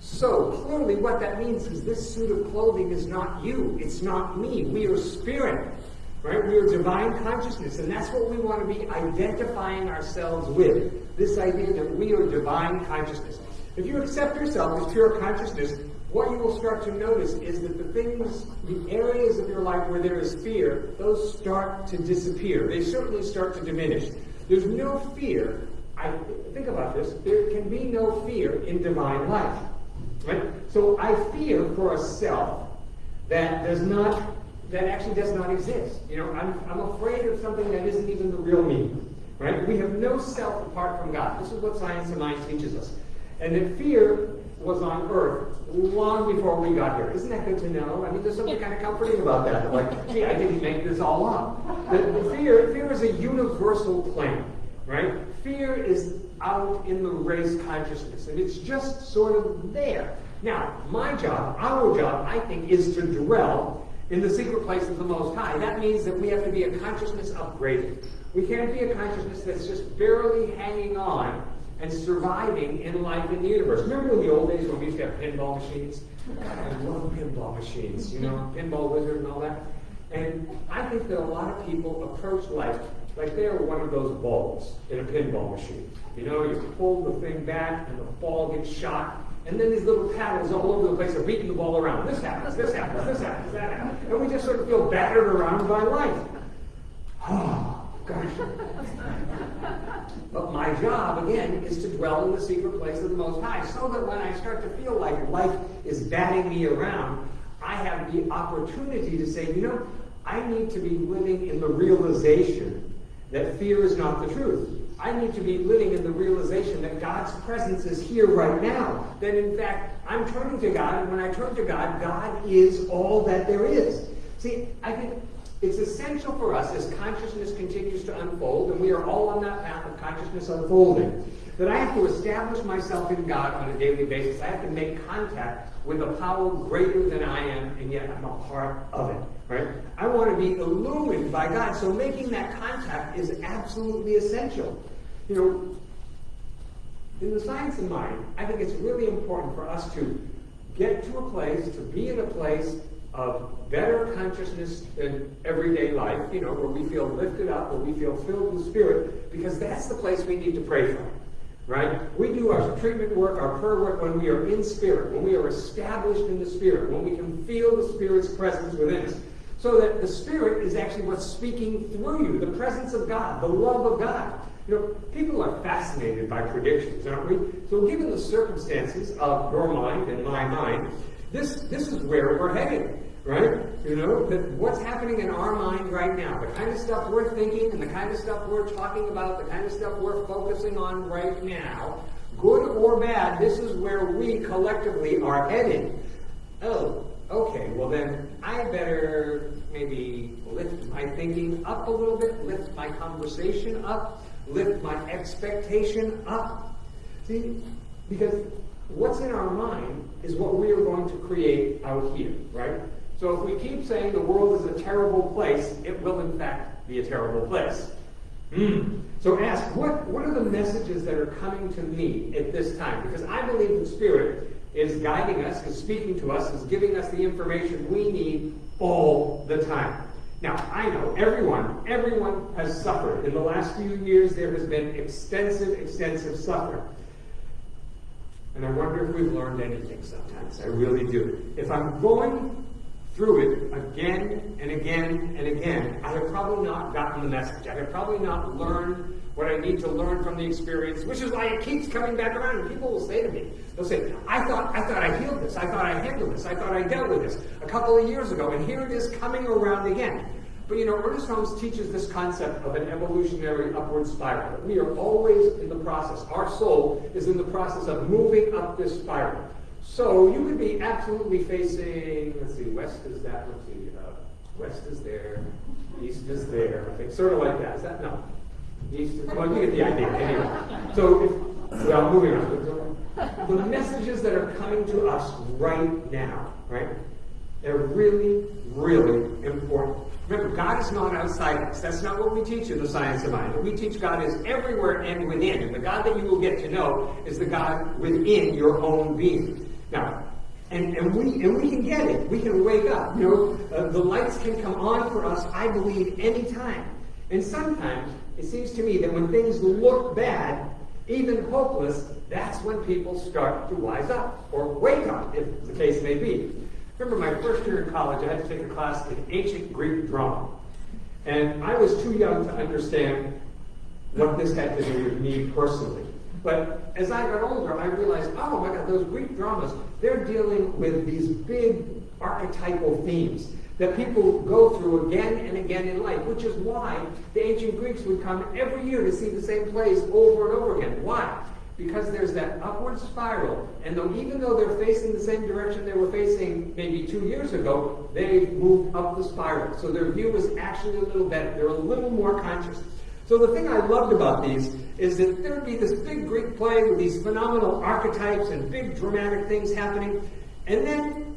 So clearly what that means is this suit of clothing is not you. It's not me. We are spirit. Right? We are divine consciousness, and that's what we want to be identifying ourselves with. This idea that we are divine consciousness. If you accept yourself as pure consciousness, what you will start to notice is that the things, the areas of your life where there is fear, those start to disappear. They certainly start to diminish. There's no fear. I think about this. There can be no fear in divine life. Right? So I fear for a self that does not, that actually does not exist. You know, I'm, I'm afraid of something that isn't even the real me. Right? We have no self apart from God. This is what science of mind teaches us. And that fear was on earth long before we got here. Isn't that good to know? I mean, there's something kind of comforting about that. Like, gee, I didn't make this all up. The fear, fear is a universal plan, right? Fear is out in the race consciousness, and it's just sort of there. Now, my job, our job, I think, is to dwell in the secret place of the Most High. That means that we have to be a consciousness upgraded. We can't be a consciousness that's just barely hanging on and surviving in life in the universe. Remember in the old days when we used to have pinball machines? God, I love pinball machines, you know, pinball wizard and all that. And I think that a lot of people approach life like they're one of those balls in a pinball machine. You know, you pull the thing back and the ball gets shot, and then these little paddles all over the place are beating the ball around. This happens, this happens, this happens, that happens. And we just sort of feel battered around by life. Oh, gosh. But my job, again, is to dwell in the secret place of the Most High, so that when I start to feel like life is batting me around, I have the opportunity to say, you know, I need to be living in the realization that fear is not the truth. I need to be living in the realization that God's presence is here right now. That in fact, I'm turning to God, and when I turn to God, God is all that there is. See, I think it's essential for us as consciousness continues to unfold, and we are all on that path of consciousness unfolding, that I have to establish myself in God on a daily basis. I have to make contact with a power greater than I am, and yet I'm a part of it. Right? I want to be illumined by God. So making that contact is absolutely essential. You know, in the science of mind, I think it's really important for us to get to a place, to be in a place of better consciousness in everyday life, you know, where we feel lifted up, where we feel filled with spirit, because that's the place we need to pray from. Right? We do our treatment work, our prayer work when we are in spirit, when we are established in the spirit, when we can feel the spirit's presence within us. So that the spirit is actually what's speaking through you, the presence of God, the love of God. You know, people are fascinated by predictions, aren't we? So given the circumstances of your mind and my mind, this, this is where we're heading, right? You know, that what's happening in our mind right now, the kind of stuff we're thinking and the kind of stuff we're talking about, the kind of stuff we're focusing on right now, good or bad, this is where we collectively are headed. Oh, okay, well then I better maybe lift my thinking up a little bit, lift my conversation up, lift my expectation up. See, because what's in our mind is what we are going to create out here, right? So if we keep saying the world is a terrible place, it will in fact be a terrible place. Mm. So ask, what, what are the messages that are coming to me at this time? Because I believe in Spirit is guiding us, is speaking to us, is giving us the information we need all the time. Now, I know everyone, everyone has suffered. In the last few years, there has been extensive, extensive suffering. And I wonder if we've learned anything sometimes. I really do. If I'm going through it again and again and again, I have probably not gotten the message. I have probably not learned what I need to learn from the experience, which is why it keeps coming back around. And people will say to me, they'll say, I thought, I thought I healed this. I thought I handled this. I thought I dealt with this a couple of years ago. And here it is coming around again. But you know, Ernest Holmes teaches this concept of an evolutionary upward spiral. We are always in the process. Our soul is in the process of moving up this spiral. So you would be absolutely facing, let's see, west is that, let's see, uh, west is there, east is there, think, sort of like that. Is that, no. East is, well, you get the idea. Anyway, so, if, well, moving on. The messages that are coming to us right now, right, they're really, really important. Remember, God is not outside us. That's not what we teach in the science of mind. We teach God is everywhere and within. And the God that you will get to know is the God within your own being. Now, and, and we and we can get it. We can wake up. You know, uh, the lights can come on for us. I believe anytime. And sometimes it seems to me that when things look bad, even hopeless, that's when people start to wise up or wake up, if the case may be. Remember my first year in college, I had to take a class in ancient Greek drama. And I was too young to understand what this had to do with me personally. But as I got older, I realized, oh my God, those Greek dramas, they're dealing with these big archetypal themes that people go through again and again in life, which is why the ancient Greeks would come every year to see the same plays over and over again. Why? because there's that upward spiral. And though, even though they're facing the same direction they were facing maybe two years ago, they've moved up the spiral. So their view is actually a little better. They're a little more conscious. So the thing I loved about these is that there would be this big Greek play with these phenomenal archetypes and big dramatic things happening. And then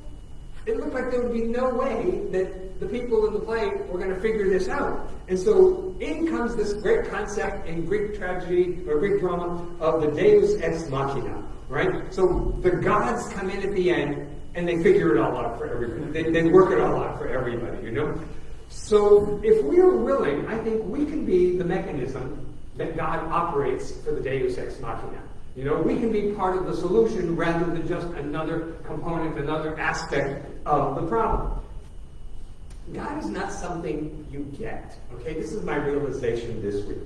it looked like there would be no way that the people in the play were going to figure this out. And so in comes this great concept in Greek tragedy or Greek drama of the Deus ex machina, right? So the gods come in at the end and they figure it all out for everybody. They, they work it all out for everybody, you know? So if we are willing, I think we can be the mechanism that God operates for the Deus ex machina. You know, we can be part of the solution rather than just another component, another aspect of the problem. God is not something you get. Okay, this is my realization this week.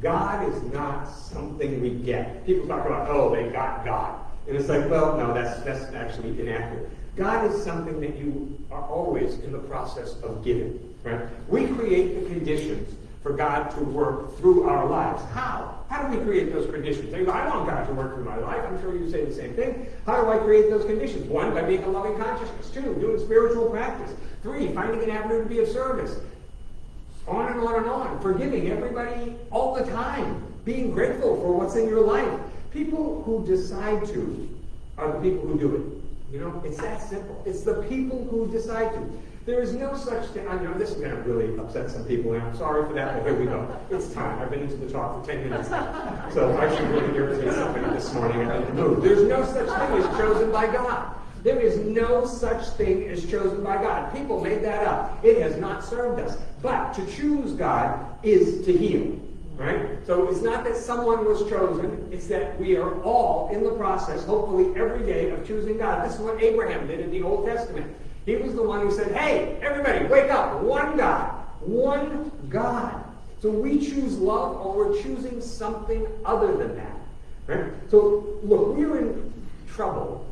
God is not something we get. People talk about, oh, they got God. And it's like, well, no, that's that's actually inaccurate. God is something that you are always in the process of giving. Right? We create the conditions for God to work through our lives. How? How do we create those conditions? I want God to work through my life. I'm sure you say the same thing. How do I create those conditions? One, by being a loving consciousness. Two, doing spiritual practice. Three, finding an avenue to be of service. On and on and on. Forgiving everybody all the time. being grateful for what's in your life. People who decide to are the people who do it. You know, it's that simple. It's the people who decide to. There is no such thing. I know this is going to really upset some people, and I'm sorry for that, but here we go. It's time. I've been into the talk for 10 minutes now. So I should really irritate somebody this morning. No, there's no such thing as chosen by God. There is no such thing as chosen by God. People made that up. It has not served us. But to choose God is to heal. Right? So it's not that someone was chosen, it's that we are all in the process, hopefully every day, of choosing God. This is what Abraham did in the Old Testament. He was the one who said, Hey, everybody, wake up. One God. One God. So we choose love or we're choosing something other than that. Right? So look, we're in trouble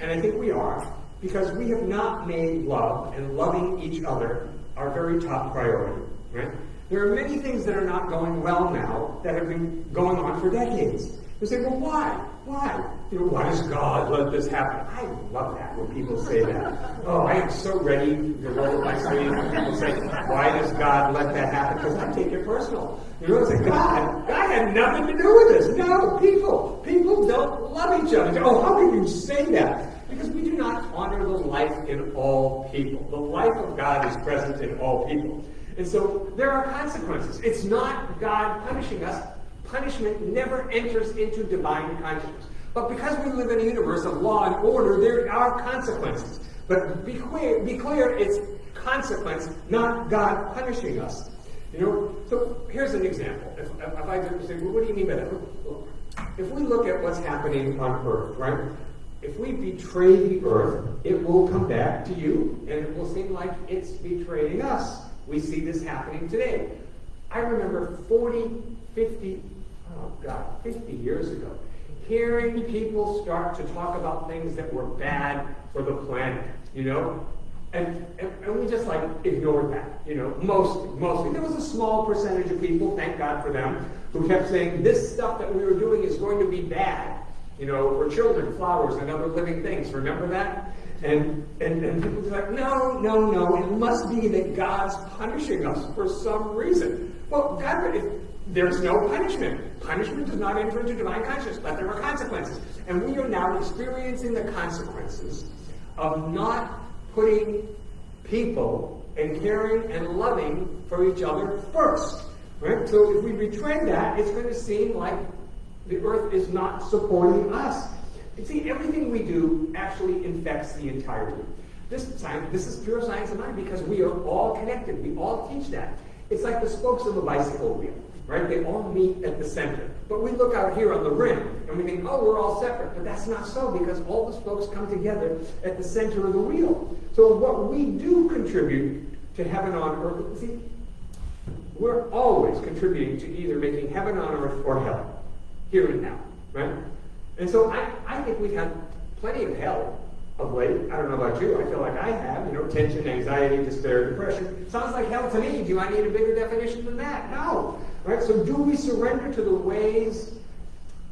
and I think we are, because we have not made love and loving each other our very top priority. Right? There are many things that are not going well now that have been going on for decades. You say, well, why? Why? You know, why does God let this happen? I love that when people say that. Oh, I am so ready to roll up my sleeve when people say, why does God let that happen? Because I take it personal. You know, it's like, God, God had nothing to do with this. No, people. People don't love each other. Oh, how can you say that? Because we do not honor the life in all people. The life of God is present in all people. And so there are consequences. It's not God punishing us punishment never enters into divine consciousness. But because we live in a universe of law and order, there are consequences. But be clear, be clear it's consequence, not God punishing us. You know, so here's an example. If, if I say, well, what do you mean by that? If we look at what's happening on Earth, right? If we betray the Earth, it will come back to you, and it will seem like it's betraying us. We see this happening today. I remember 40, 50, oh God, 50 years ago, hearing people start to talk about things that were bad for the planet, you know? And, and, and, we just like ignored that, you know, most, mostly. There was a small percentage of people, thank God for them, who kept saying this stuff that we were doing is going to be bad, you know, for children, flowers, and other living things. Remember that? And, and, and people were like, no, no, no, it must be that God's punishing us for some reason. Well, God, if, there's no punishment. Punishment does not enter into divine consciousness, but there are consequences. And we are now experiencing the consequences of not putting people and caring and loving for each other first. Right? So if we betray that, it's going to seem like the earth is not supporting us. You see, everything we do actually infects the entirety. This, science, this is pure science of mind because we are all connected. We all teach that. It's like the spokes of a bicycle wheel right? They all meet at the center. But we look out here on the rim and we think, oh, we're all separate. But that's not so because all the spokes come together at the center of the wheel. So what we do contribute to heaven on earth, see, we're always contributing to either making heaven on earth or hell, here and now, right? And so I, I think we've had plenty of hell of late. I don't know about you. I feel like I have. You know, tension, anxiety, despair, depression. Sounds like hell to me. Do I need a bigger definition than that? No. Right? So do we surrender to the ways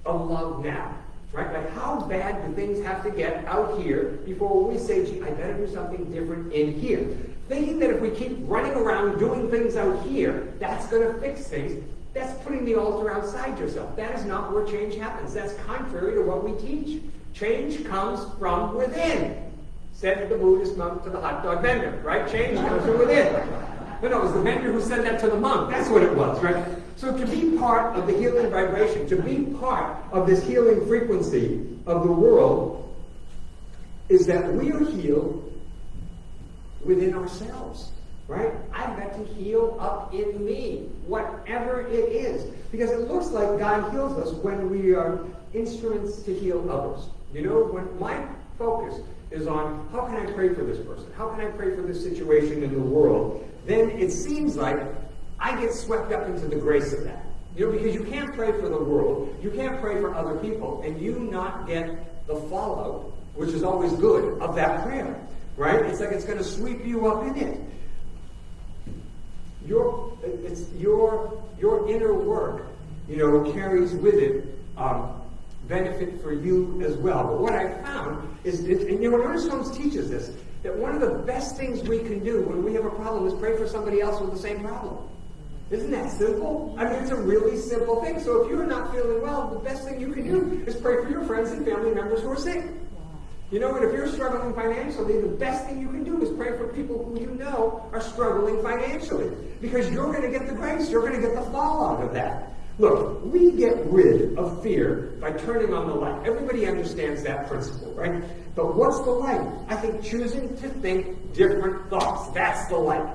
of love now? Right? Like how bad do things have to get out here before we say, gee, I better do something different in here? Thinking that if we keep running around doing things out here, that's going to fix things. That's putting the altar outside yourself. That is not where change happens. That's contrary to what we teach. Change comes from within, said the Buddhist monk to the hot dog vendor, right? Change comes from within. No, no, it was the vendor who said that to the monk. That's what it was, right? So to be part of the healing vibration, to be part of this healing frequency of the world, is that we are healed within ourselves. Right? I've got to heal up in me, whatever it is. Because it looks like God heals us when we are instruments to heal others. You know, when my focus is on how can I pray for this person? How can I pray for this situation in the world? Then it seems like I get swept up into the grace of that. You know, because you can't pray for the world, you can't pray for other people, and you not get the fallout, which is always good, of that prayer. Right? It's like it's going to sweep you up in it. Your, it's your, your inner work, you know, carries with it um, benefit for you as well. But what I found is, and you know, Ernest Holmes teaches this, that one of the best things we can do when we have a problem is pray for somebody else with the same problem. Isn't that simple? I mean, it's a really simple thing. So if you're not feeling well, the best thing you can do is pray for your friends and family members who are sick. You know, what? if you're struggling financially, the best thing you can do is pray for people who you know are struggling financially. Because you're going to get the grace, you're going to get the fallout of that. Look, we get rid of fear by turning on the light. Everybody understands that principle, right? But what's the light? I think choosing to think different thoughts. That's the light.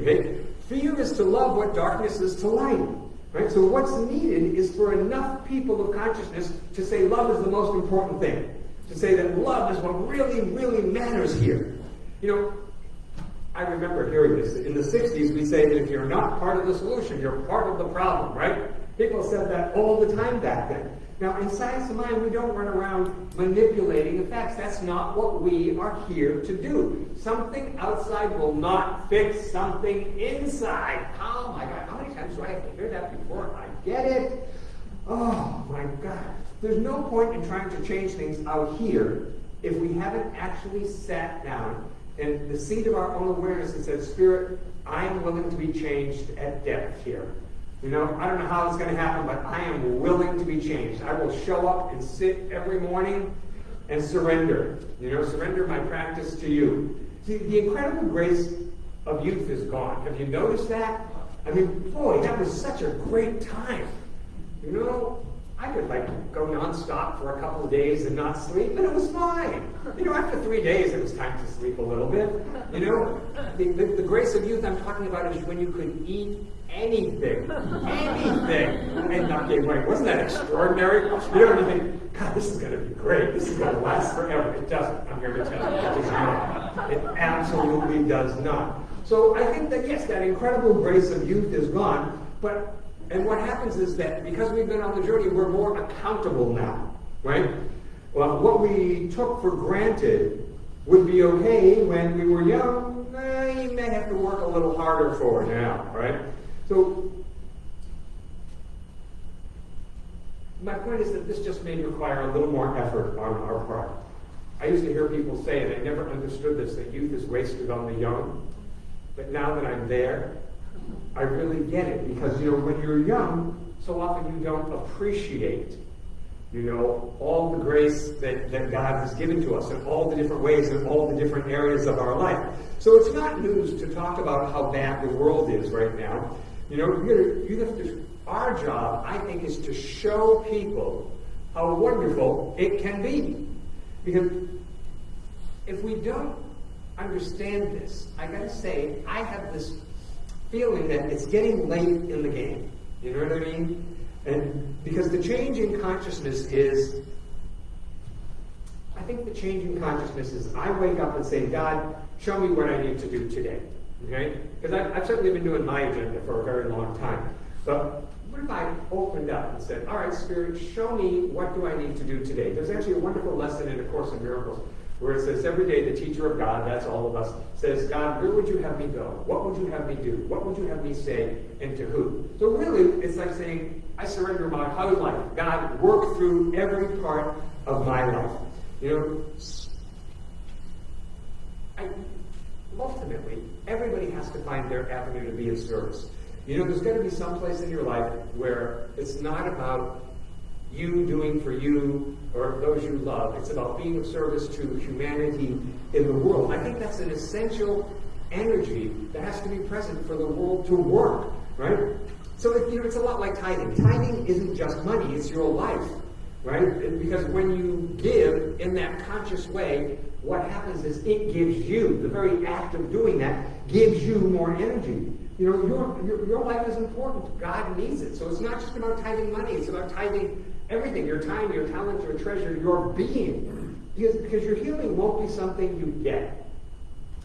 Okay? Fear is to love what darkness is to light. Right? So what's needed is for enough people of consciousness to say love is the most important thing. To say that love is what really, really matters here. You know, I remember hearing this. In the 60s, we say that if you're not part of the solution, you're part of the problem, right? People said that all the time back then. Now, in science of mind, we don't run around manipulating the facts. That's not what we are here to do. Something outside will not fix something inside. Oh my God, how many times do I have to hear that before I get it? Oh my God. There's no point in trying to change things out here if we haven't actually sat down in the seat of our own awareness and said, Spirit, I am willing to be changed at depth here. You know, I don't know how it's going to happen, but I am willing to be changed. I will show up and sit every morning and surrender. You know, surrender my practice to you. See, the incredible grace of youth is gone. Have you noticed that? I mean, boy, that was such a great time. You know, I could like go nonstop for a couple of days and not sleep, and it was fine. You know, after three days, it was time to sleep a little bit. You know, the, the, the grace of youth I'm talking about is when you could eat anything, anything, and not gain weight. Wasn't that extraordinary? You know, you think, God, this is going to be great. This is going to last forever. It doesn't. I'm here to tell you, it does not. It absolutely does not. So I think that yes, that incredible grace of youth is gone, but and what happens is that because we've been on the journey, we're more accountable now, right? Well, what we took for granted would be okay when we were young, eh, you may have to work a little harder for it now, right? So, my point is that this just may require a little more effort on our part. I used to hear people say, and I never understood this, that youth is wasted on the young. But now that I'm there, I really get it because, you know, when you're young, so often you don't appreciate, you know, all the grace that, that God has given to us in all the different ways in all the different areas of our life. So it's not news to talk about how bad the world is right now. You know, you, have to, our job, I think, is to show people how wonderful it can be. Because if we don't understand this, I gotta say, I have this feeling that it's getting late in the game. You know what I mean? And because the change in consciousness is, I think the change in consciousness is I wake up and say, God, show me what I need to do today. Okay? Because I've certainly been doing my agenda for a very long time. But what if I opened up and said, all right, Spirit, show me what do I need to do today? There's actually a wonderful lesson in A Course in Miracles where it says every day the teacher of God, that's all of us, says, God, where would you have me go? What would you have me do? What would you have me say? And to who? So really, it's like saying, I surrender my whole life. God, work through every part of my life. You know, I, ultimately, everybody has to find their avenue to be of service. You know, there's got to be some place in your life where it's not about you doing for you or those you love. It's about being of service to humanity in the world. I think that's an essential energy that has to be present for the world to work, right? So you know, it's a lot like tithing. Tithing isn't just money; it's your life, right? Because when you give in that conscious way, what happens is it gives you the very act of doing that gives you more energy. You know, your, your, your life is important. God needs it. So it's not just about tithing money, it's about tithing everything your time, your talent, your treasure, your being. Because, because your healing won't be something you get.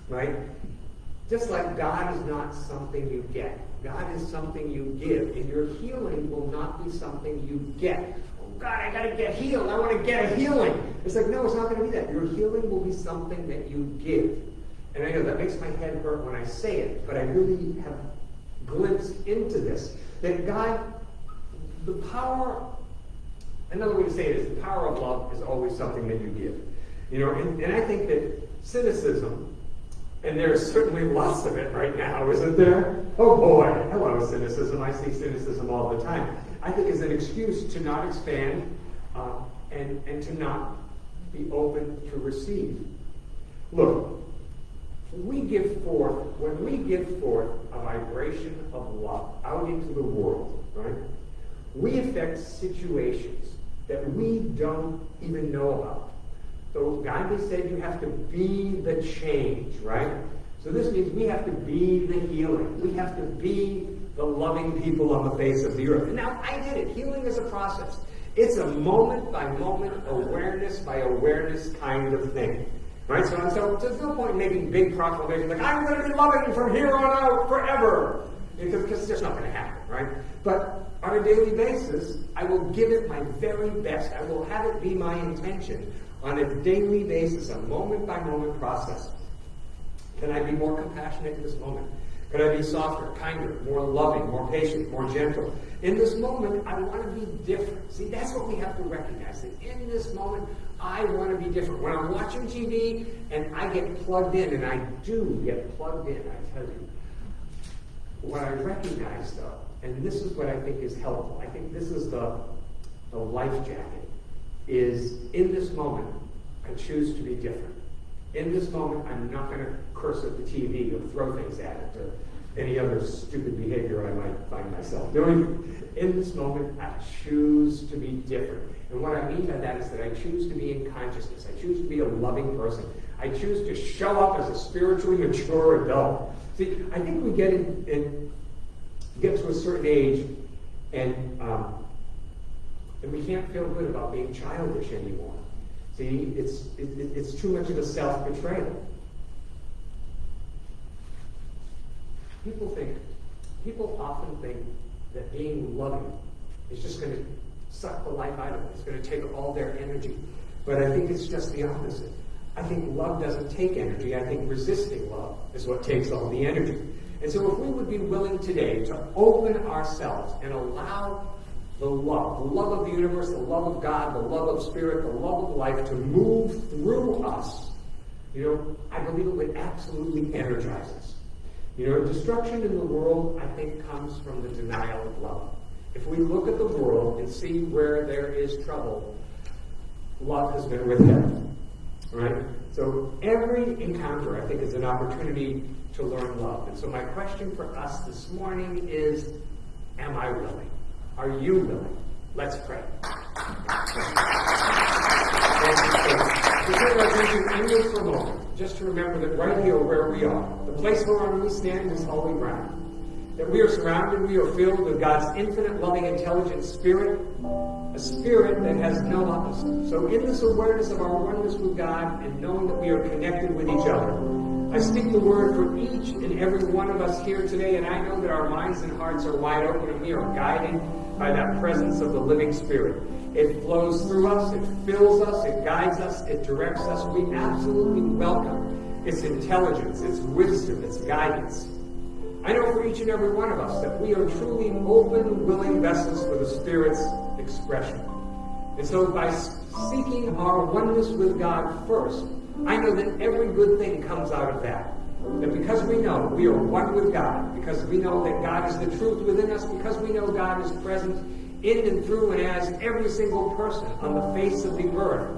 Right? Just like God is not something you get. God is something you give. And your healing will not be something you get. Oh God, I gotta get healed. I want to get a healing. It's like, no, it's not gonna be that. Your healing will be something that you give. And I know that makes my head hurt when I say it, but I really have glimpsed into this. That God, the power Another way to say it is the power of love is always something that you give. You know, and, and I think that cynicism And there's certainly lots of it right now, isn't there? Oh boy, hello cynicism. I see cynicism all the time. I think it's an excuse to not expand uh, and, and to not be open to receive. Look, we give forth, when we give forth a vibration of love out into the world, right? We affect situations that we don't even know about. So Gandhi said you have to be the change, right? So this means we have to be the healing. We have to be the loving people on the face of the earth. And now I get it. Healing is a process. It's a moment by moment, awareness by awareness kind of thing. Right? So, so there's no point in making big proclamations like, I'm going to be loving from here on out forever. Because, it's just not going to happen, right? But on a daily basis, I will give it my very best. I will have it be my intention on a daily basis, a moment by moment process. Can I be more compassionate in this moment? Can I be softer, kinder, more loving, more patient, more gentle? In this moment, I want to be different. See, that's what we have to recognize. That in this moment, I want to be different. When I'm watching TV and I get plugged in, and I do get plugged in, I tell you, what I recognize though, and this is what I think is helpful, I think this is the, the life jacket, is in this moment, I choose to be different. In this moment, I'm not going to curse at the TV or throw things at it or any other stupid behavior I might find myself doing. In this moment, I choose to be different. And what I mean by that is that I choose to be in consciousness. I choose to be a loving person. I choose to show up as a spiritually mature adult. See, I think we get in, in get to a certain age and um, and we can't feel good about being childish anymore. See, it's, it, it's too much of a self-betrayal. People think, people often think that being loving is just going to suck the life out of them. It's going to take all their energy. But I think it's just the opposite. I think love doesn't take energy. I think resisting love is what takes all the energy. And so if we would be willing today to open ourselves and allow the love, the love of the universe, the love of God, the love of spirit, the love of life to move through us, you know, I believe it would absolutely energize us. You know, destruction in the world, I think, comes from the denial of love. If we look at the world and see where there is trouble, love has been withheld. Right? So every encounter, I think, is an opportunity to learn love. And so my question for us this morning is, am I willing? Are you willing? Let's pray. Bring you for a moment, just to remember that right here where we are, the place where we stand is holy ground. That we are surrounded, we are filled with God's infinite, loving, intelligent spirit, a spirit that has no opposite. So in this awareness of our oneness with God and knowing that we are connected with each other, I speak the word for each and every one of us here today, and I know that our minds and hearts are wide open and we are guided by that presence of the living Spirit. It flows through us, it fills us, it guides us, it directs us. We absolutely welcome its intelligence, its wisdom, its guidance. I know for each and every one of us that we are truly open, willing vessels for the Spirit's expression. And so by seeking our oneness with God first, I know that every good thing comes out of that. That because we know we are one with God, because we know that God is the truth within us, because we know God is present in and through and as every single person on the face of the earth,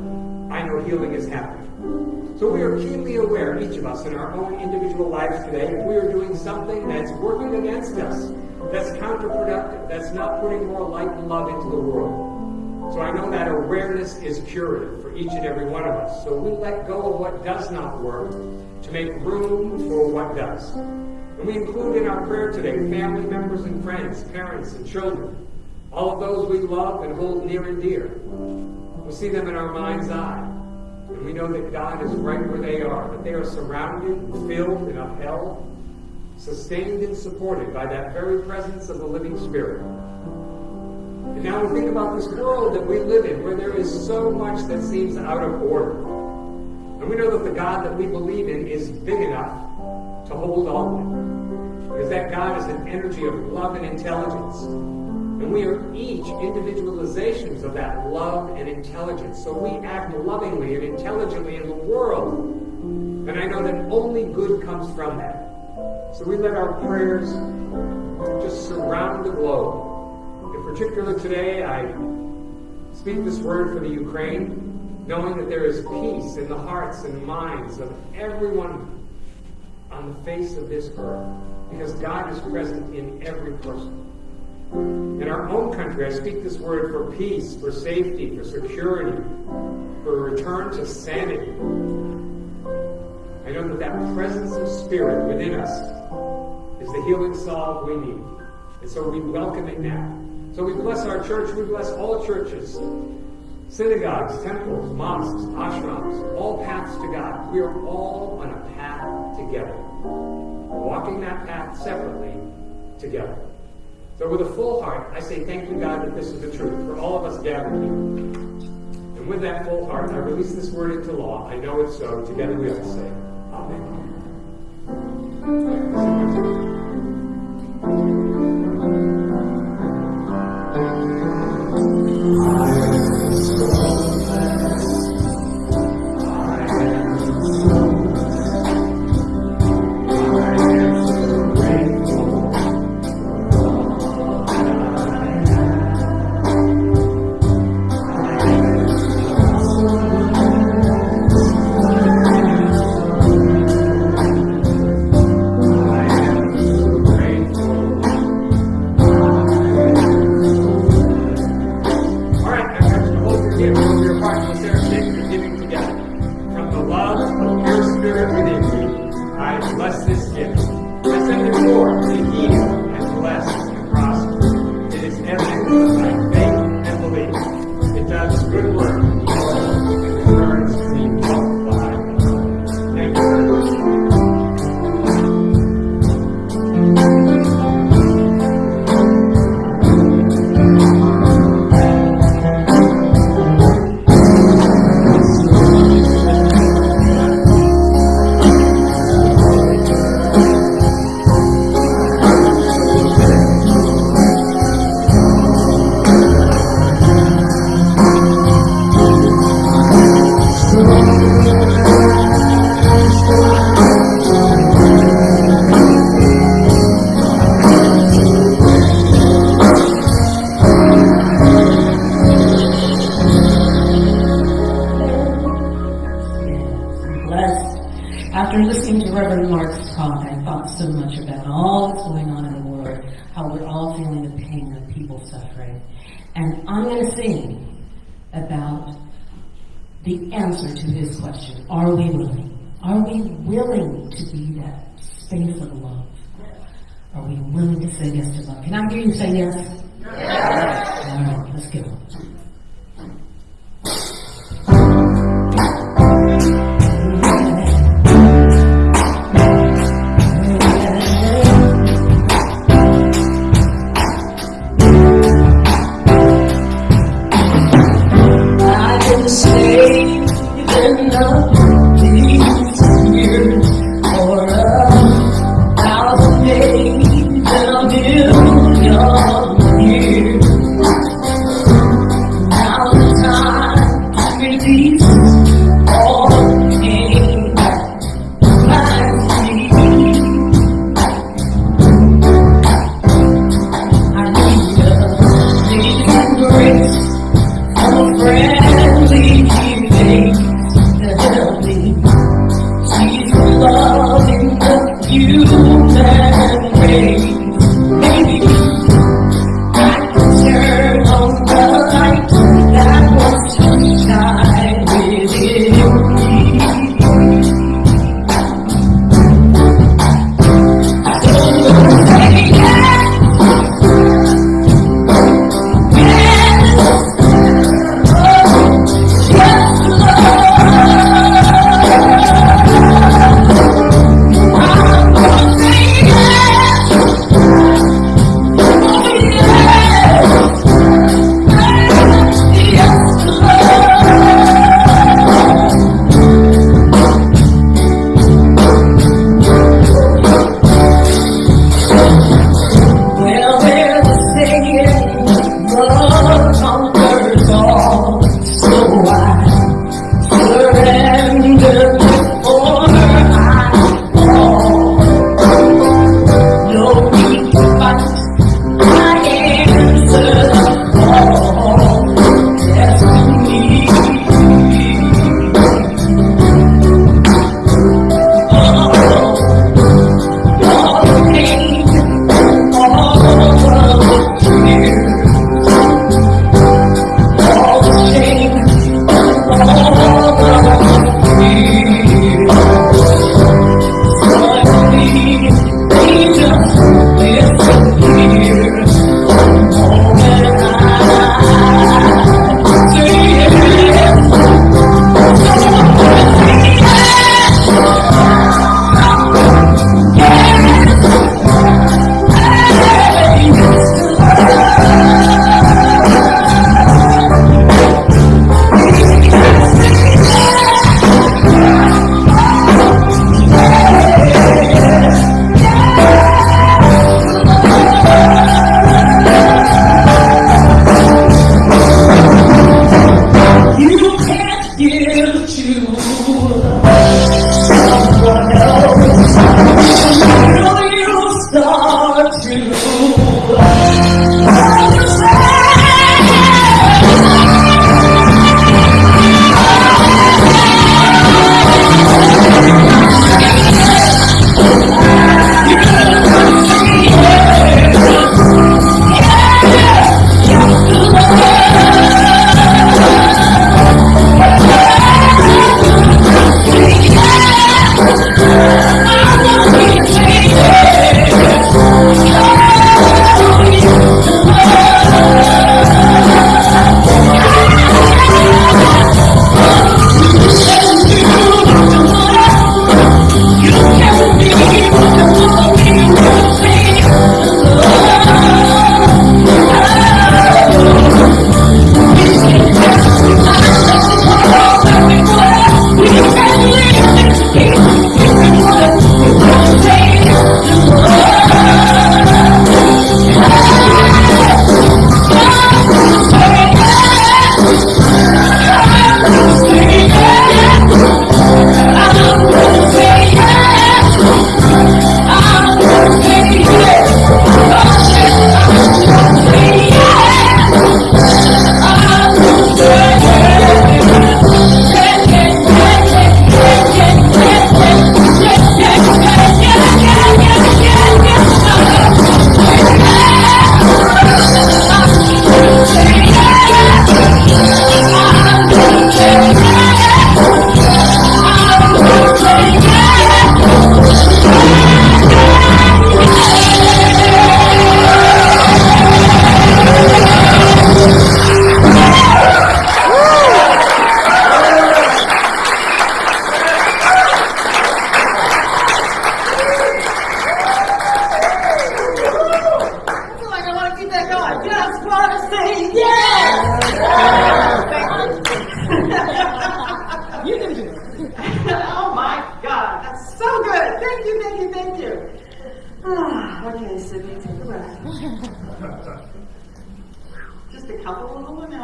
I know healing is happening. So we are keenly aware, each of us, in our own individual lives today, if we are doing something that's working against us, that's counterproductive, that's not putting more light and love into the world. So I know that awareness is curative for each and every one of us. So we let go of what does not work to make room for what does. And we include in our prayer today family members and friends, parents and children, all of those we love and hold near and dear. We see them in our mind's eye. And we know that God is right where they are, that they are surrounded, filled, and upheld, sustained and supported by that very presence of the living Spirit. And now we think about this world that we live in, where there is so much that seems out of order. And we know that the God that we believe in is big enough to hold all of it. Because that God is an energy of love and intelligence. And we are each individualizations of that love and intelligence. So we act lovingly and intelligently in the world And I know that only good comes from that. So we let our prayers just surround the globe. In particular today, I speak this word for the Ukraine, knowing that there is peace in the hearts and minds of everyone on the face of this earth, because God is present in every person. In our own country, I speak this word for peace, for safety, for security, for a return to sanity. I know that that presence of spirit within us is the healing salve we need. And so we welcome it now. So we bless our church, we bless all churches, synagogues, temples, mosques, ashrams, all paths to God. We are all on a path together. Walking that path separately together. So with a full heart, I say thank you, God, that this is the truth for all of us gathered here. And with that full heart, I release this word into law. I know it's so. Together we all say, All suffering. And I'm going to sing about the answer to his question. Are we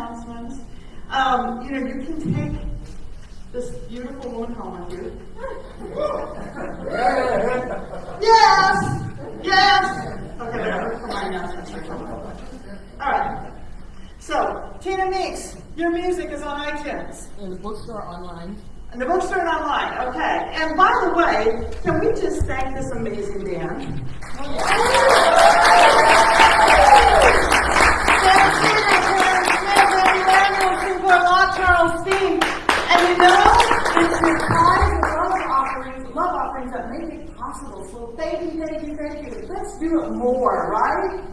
announcements. Um, you know, you can take this beautiful woman home with you. Yes! Yes! Okay, there, my announcements. All right. So, Tina Meeks, your music is on iTunes. In the bookstore online. And the bookstore and online, okay. And by the way, can we just thank this amazing band? Charles Steen. And you know, it's your tithes and love offerings, love offerings that make it possible. So thank you, thank you, thank you. Let's do it more, right?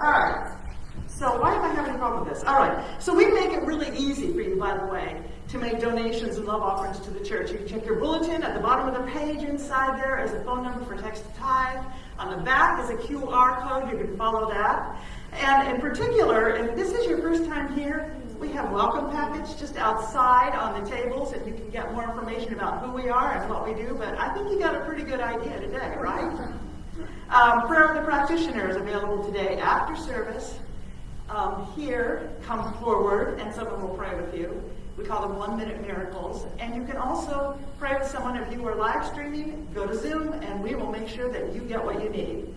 All right. So why am I having a problem with this? All right. So we make it really easy for you, by the way, to make donations and love offerings to the church. You can check your bulletin. At the bottom of the page inside there is a phone number for text to tithe. On the back is a QR code. You can follow that. And in particular, if this is your first time here, we have welcome package just outside on the tables and you can get more information about who we are and what we do. But I think you got a pretty good idea today, right? Um, prayer of the practitioner is available today after service. Um, here, come forward and someone will pray with you. We call them one minute miracles. And you can also pray with someone if you are live streaming, go to Zoom and we will make sure that you get what you need.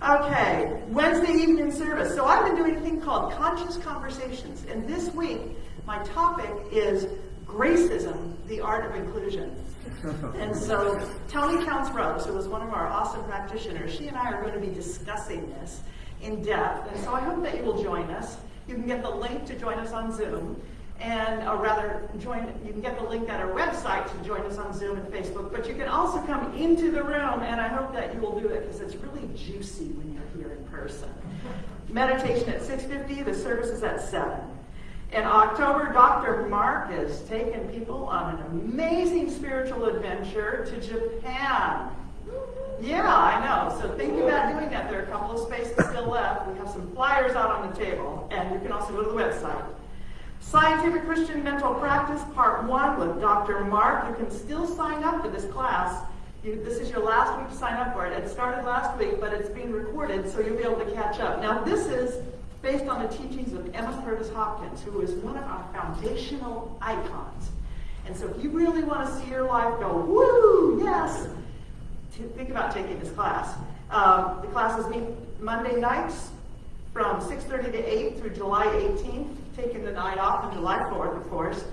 Okay, Wednesday evening service. So I've been doing a thing called Conscious Conversations. And this week, my topic is Gracism, the Art of Inclusion. And so Tony Counts Rose, who was one of our awesome practitioners, she and I are going to be discussing this in depth. And so I hope that you will join us. You can get the link to join us on Zoom and or rather join you can get the link at our website to join us on zoom and facebook but you can also come into the room and i hope that you will do it because it's really juicy when you're here in person meditation at 6.50 the service is at 7 in october dr mark is taking people on an amazing spiritual adventure to japan yeah, I know. So think about doing that. There are a couple of spaces still left. We have some flyers out on the table, and you can also go to the website. Scientific Christian Mental Practice, Part 1 with Dr. Mark. You can still sign up for this class. You, this is your last week to sign up for it. It started last week, but it's being recorded, so you'll be able to catch up. Now, this is based on the teachings of Emma Curtis Hopkins, who is one of our foundational icons. And so if you really want to see your life go, woo, yes, think about taking this class. Um, the classes meet Monday nights from 6.30 to 8 through July 18th, taking the night off on July 4th, of course.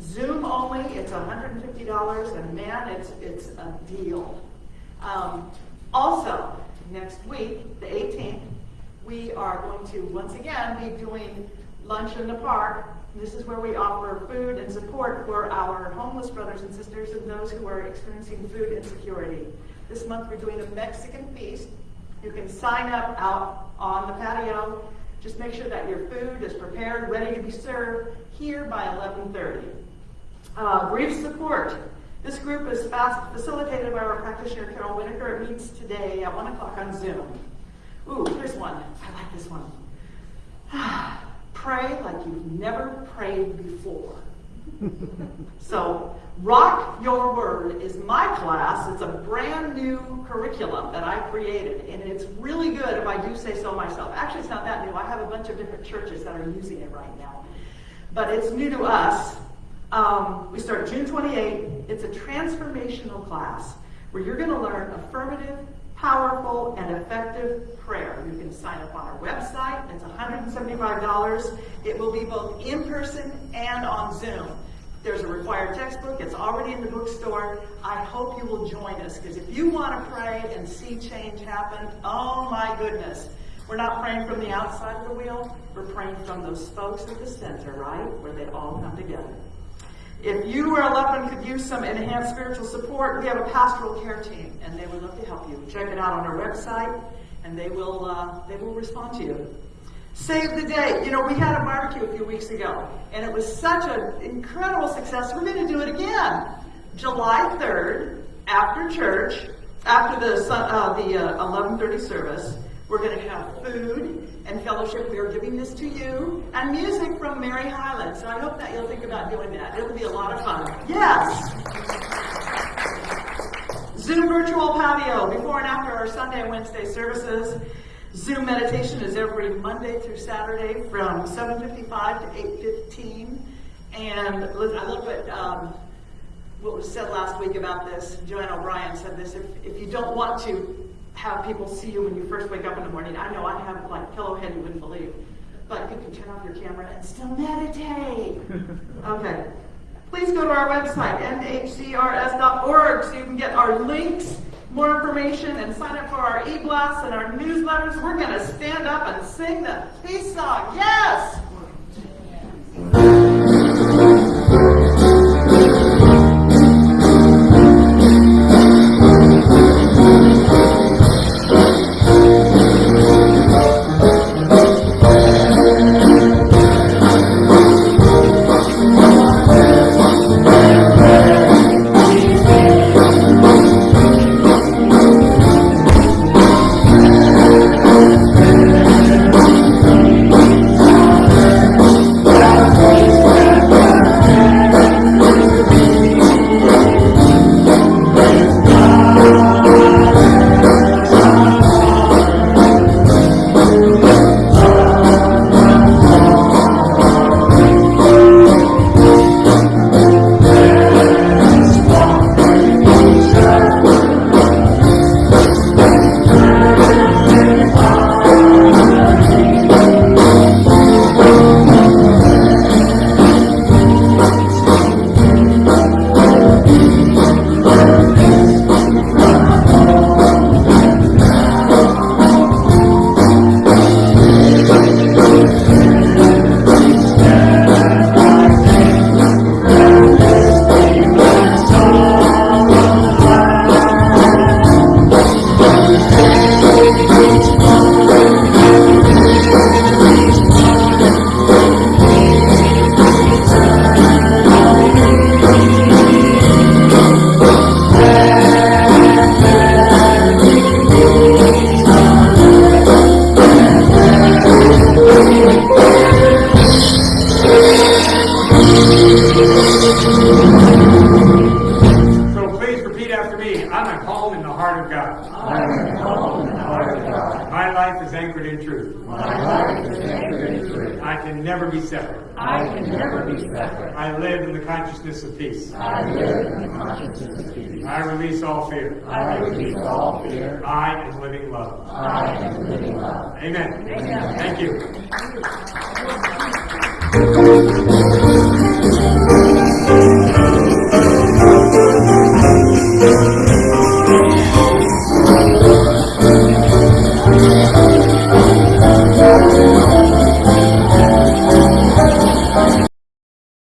Zoom only, it's $150, and man, it's, it's a deal. Um, also, next week, the 18th, we are going to once again be doing lunch in the park. This is where we offer food and support for our homeless brothers and sisters and those who are experiencing food insecurity. This month we're doing a Mexican feast. You can sign up out on the patio. Just make sure that your food is prepared, ready to be served here by 11.30. Uh, grief support. This group is fast facilitated by our practitioner, Carol Whitaker. It meets today at 1 o'clock on Zoom. Ooh, here's one. I like this one. Pray like you've never prayed before. so, Rock Your Word is my class. It's a brand new curriculum that I created, and it's really good if I do say so myself. Actually, it's not that new. I have a bunch of different churches that are using it right now. But it's new to us. Um, we start June 28. It's a transformational class where you're going to learn affirmative, powerful, and effective prayer. You can sign up on our website. It's $175. It will be both in person and on Zoom. There's a required textbook. It's already in the bookstore. I hope you will join us because if you want to pray and see change happen, oh my goodness. We're not praying from the outside of the wheel. We're praying from those spokes at the center, right? Where they all come together. If you or a loved one could use some enhanced spiritual support, we have a pastoral care team, and they would love to help you. Check it out on our website, and they will uh, they will respond to you. Save the day. You know, we had a barbecue a few weeks ago, and it was such an incredible success. We're going to do it again, July 3rd, after church, after the uh, the uh, 11:30 service. We're going to have food and fellowship. We are giving this to you, and music from Mary Highland. So I hope that you'll think about doing that. It'll be a lot of fun. Yes. Zoom virtual patio before and after our Sunday and Wednesday services. Zoom meditation is every Monday through Saturday from 7:55 to 8:15. And I love what, um, what was said last week about this. Joanne O'Brien said this, if, if you don't want to have people see you when you first wake up in the morning, I know I have like pillow head you wouldn't believe, but you can turn off your camera and still meditate. Okay. Please go to our website, nhcrs.org, so you can get our links, information, and sign up for our e-blasts and our newsletters. We're going to stand up and sing the peace song. Yes!